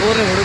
ਹੋਰ ਨੇ photo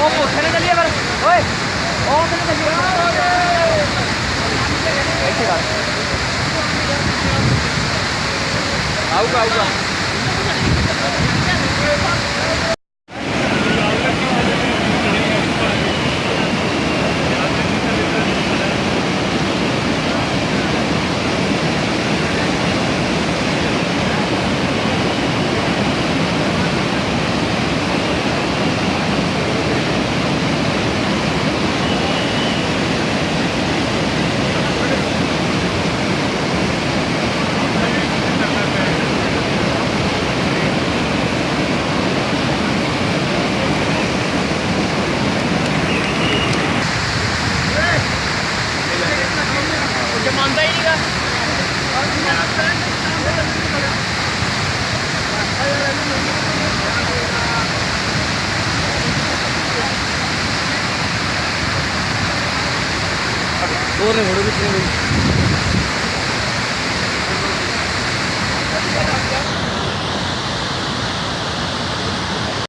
Ojo, se le salía para... ¡Oye! ¡Ojo, se le salía! Ahí se va. Auga, auga. ボールに戻るし。